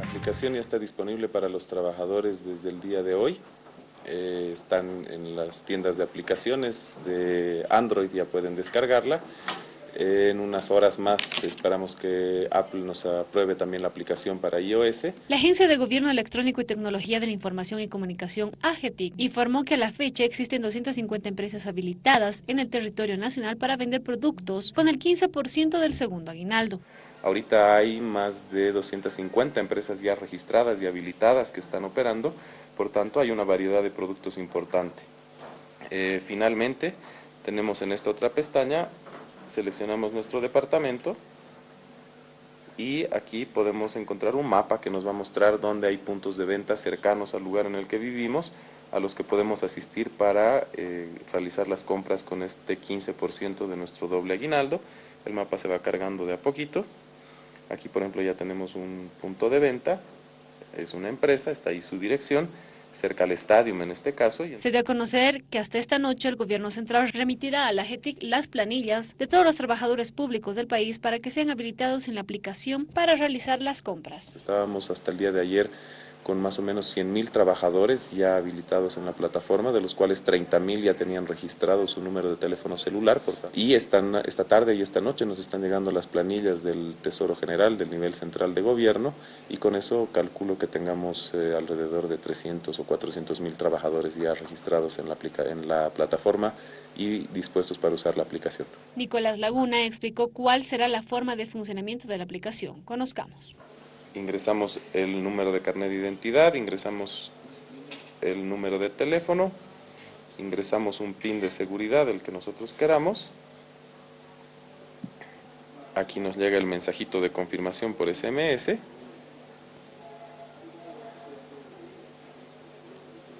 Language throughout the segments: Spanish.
La aplicación ya está disponible para los trabajadores desde el día de hoy. Eh, están en las tiendas de aplicaciones de Android, ya pueden descargarla. En unas horas más esperamos que Apple nos apruebe también la aplicación para iOS. La Agencia de Gobierno Electrónico y Tecnología de la Información y Comunicación, AGETIC, informó que a la fecha existen 250 empresas habilitadas en el territorio nacional para vender productos con el 15% del segundo aguinaldo. Ahorita hay más de 250 empresas ya registradas y habilitadas que están operando, por tanto hay una variedad de productos importante. Eh, finalmente, tenemos en esta otra pestaña seleccionamos nuestro departamento y aquí podemos encontrar un mapa que nos va a mostrar dónde hay puntos de venta cercanos al lugar en el que vivimos, a los que podemos asistir para eh, realizar las compras con este 15% de nuestro doble aguinaldo. El mapa se va cargando de a poquito. Aquí por ejemplo ya tenemos un punto de venta, es una empresa, está ahí su dirección cerca al estadio en este caso. Se dio a conocer que hasta esta noche el gobierno central remitirá a la GETIC las planillas de todos los trabajadores públicos del país para que sean habilitados en la aplicación para realizar las compras. Estábamos hasta el día de ayer con más o menos 100.000 trabajadores ya habilitados en la plataforma, de los cuales 30.000 ya tenían registrado su número de teléfono celular. y están, esta tarde y esta noche nos están llegando las planillas del Tesoro General, del nivel central de gobierno, y con eso calculo que tengamos eh, alrededor de 300 o 400 mil trabajadores ya registrados en la, en la plataforma y dispuestos para usar la aplicación. Nicolás Laguna explicó cuál será la forma de funcionamiento de la aplicación. Conozcamos ingresamos el número de carnet de identidad, ingresamos el número de teléfono, ingresamos un PIN de seguridad, el que nosotros queramos. Aquí nos llega el mensajito de confirmación por SMS.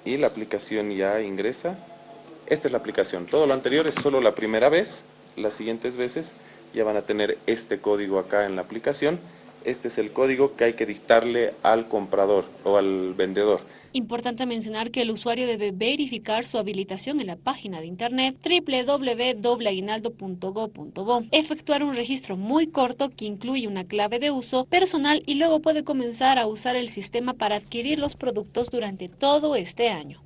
Y la aplicación ya ingresa. Esta es la aplicación. Todo lo anterior es solo la primera vez. Las siguientes veces ya van a tener este código acá en la aplicación este es el código que hay que dictarle al comprador o al vendedor. Importante mencionar que el usuario debe verificar su habilitación en la página de internet www.aguinaldo.go.bo, efectuar un registro muy corto que incluye una clave de uso personal y luego puede comenzar a usar el sistema para adquirir los productos durante todo este año.